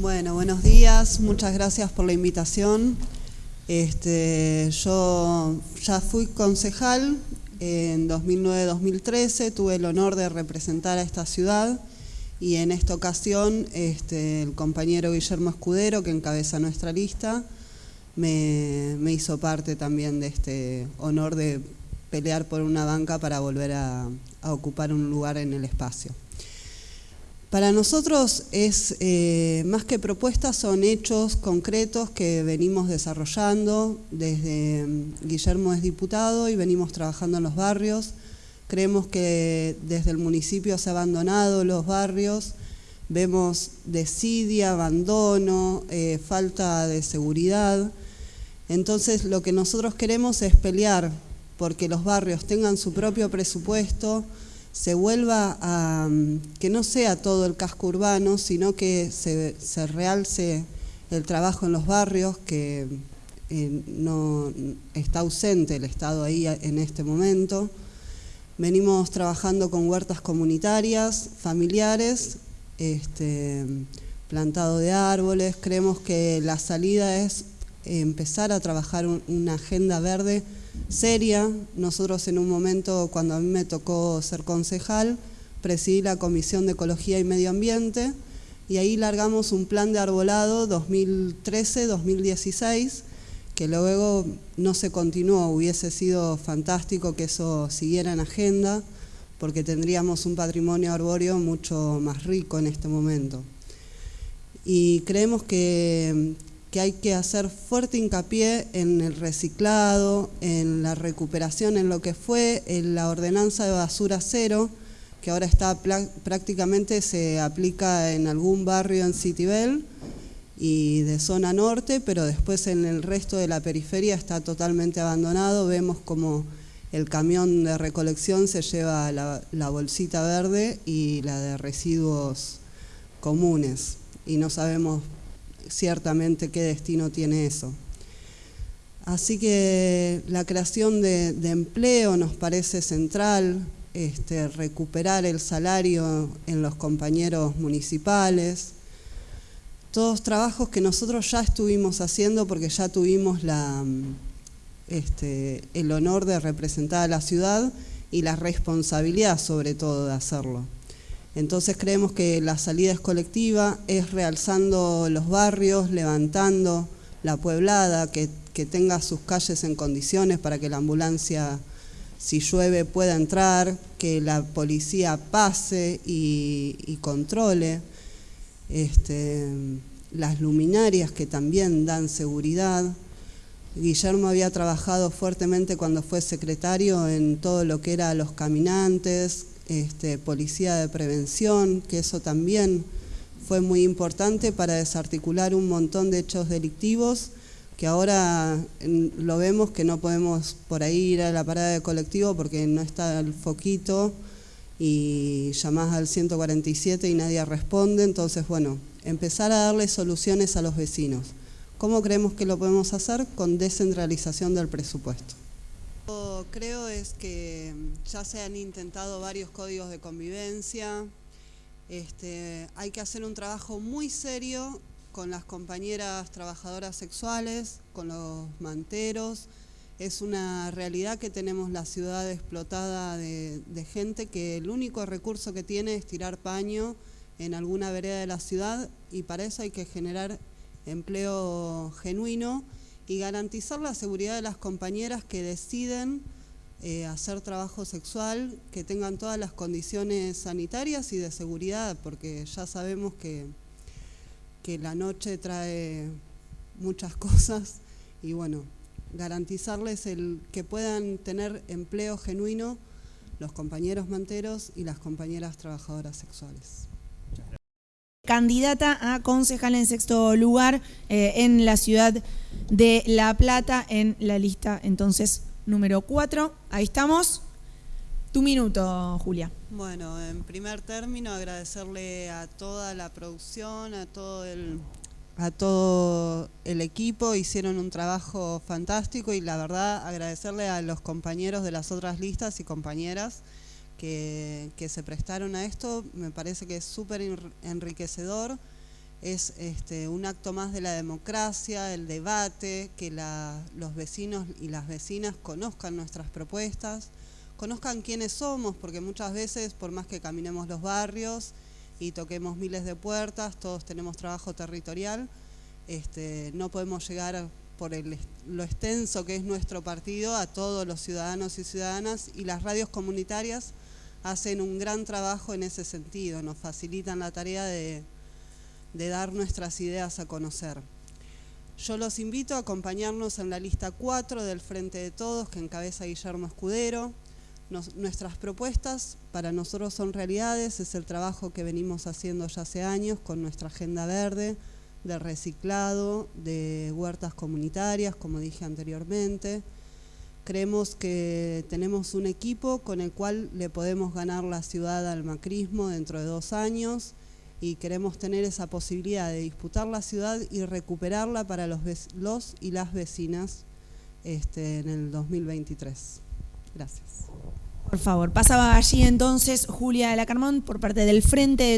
Bueno, buenos días, muchas gracias por la invitación. Este, yo ya fui concejal en 2009-2013, tuve el honor de representar a esta ciudad y en esta ocasión este, el compañero Guillermo Escudero, que encabeza nuestra lista, me, hizo parte también de este honor de pelear por una banca para volver a ocupar un lugar en el espacio. Para nosotros es eh, más que propuestas, son hechos concretos que venimos desarrollando. Desde mm, Guillermo es diputado y venimos trabajando en los barrios. Creemos que desde el municipio se han abandonado los barrios. Vemos desidia, abandono, eh, falta de seguridad. Entonces lo que nosotros queremos es pelear porque los barrios tengan su propio presupuesto, se vuelva a, que no sea todo el casco urbano, sino que se, realce el trabajo en los barrios, que eh, no está ausente el Estado ahí en este momento. Venimos trabajando con huertas comunitarias, familiares, este, plantado de árboles. Creemos que la salida es empezar a trabajar una agenda verde seria. Nosotros en un momento, cuando a mí me tocó ser concejal, presidí la Comisión de Ecología y Medio Ambiente y ahí largamos un plan de arbolado 2013-2016 que luego no se continuó, hubiese sido fantástico que eso siguiera en agenda porque tendríamos un patrimonio arbóreo mucho más rico en este momento. Y creemos que, que hay que hacer fuerte hincapié en el reciclado, en la recuperación, en lo que fue en la ordenanza de basura cero, que ahora está prácticamente se aplica en algún barrio en Citibel y de zona norte, pero después en el resto de la periferia está totalmente abandonado. Vemos como el camión de recolección se lleva la, la bolsita verde y la de residuos comunes y no sabemos ciertamente qué destino tiene eso. Así que la creación de, empleo nos parece central, este, recuperar el salario en los compañeros municipales, todos trabajos que nosotros ya estuvimos haciendo porque ya tuvimos este, el honor de representar a la ciudad y la responsabilidad sobre todo de hacerlo. Entonces creemos que la salida es colectiva, es realzando los barrios, levantando la pueblada, que, tenga sus calles en condiciones para que la ambulancia, si llueve, pueda entrar, que la policía pase y, controle. Este, las luminarias que también dan seguridad. Guillermo había trabajado fuertemente cuando fue secretario en todo lo que era los caminantes, este, policía de prevención, que eso también fue muy importante para desarticular un montón de hechos delictivos que ahora lo vemos que no podemos por ahí ir a la parada de colectivo porque no está el foquito y llamás al 147 y nadie responde, entonces bueno, empezar a darle soluciones a los vecinos. ¿Cómo creemos que lo podemos hacer? Con descentralización del presupuesto creo es que ya se han intentado varios códigos de convivencia, este, hay que hacer un trabajo muy serio con las compañeras trabajadoras sexuales, con los manteros, es una realidad que tenemos la ciudad explotada de, de, gente que el único recurso que tiene es tirar paño en alguna vereda de la ciudad y para eso hay que generar empleo genuino y garantizar la seguridad de las compañeras que deciden eh, hacer trabajo sexual, que tengan todas las condiciones sanitarias y de seguridad, porque ya sabemos que, que la noche trae muchas cosas. Y bueno, garantizarles el que puedan tener empleo genuino los compañeros manteros y las compañeras trabajadoras sexuales. Candidata a concejal en sexto lugar eh, en la ciudad de La Plata en la lista entonces número 4. Ahí estamos. Tu minuto, Julia. Bueno, en primer término agradecerle a toda la producción, a todo el, a todo el equipo, hicieron un trabajo fantástico y la verdad agradecerle a los compañeros de las otras listas y compañeras que, se prestaron a esto, me parece que es súper enriquecedor. Es este, un acto más de la democracia, el debate, que los vecinos y las vecinas conozcan nuestras propuestas, conozcan quiénes somos, porque muchas veces, por más que caminemos los barrios y toquemos miles de puertas, todos tenemos trabajo territorial, este, no podemos llegar por lo extenso que es nuestro partido a todos los ciudadanos y ciudadanas y las radios comunitarias hacen un gran trabajo en ese sentido, nos facilitan la tarea de de dar nuestras ideas a conocer. Yo los invito a acompañarnos en la lista 4 del Frente de Todos que encabeza Guillermo Escudero. nuestras propuestas para nosotros son realidades, es el trabajo que venimos haciendo ya hace años con nuestra agenda verde, de reciclado, de huertas comunitarias, como dije anteriormente. Creemos que tenemos un equipo con el cual le podemos ganar la ciudad al macrismo dentro de dos años y queremos tener esa posibilidad de disputar la ciudad y recuperarla para los, los y las vecinas este, en el 2023. Gracias. Por favor, pasaba allí entonces Julia de la Carmón por parte del Frente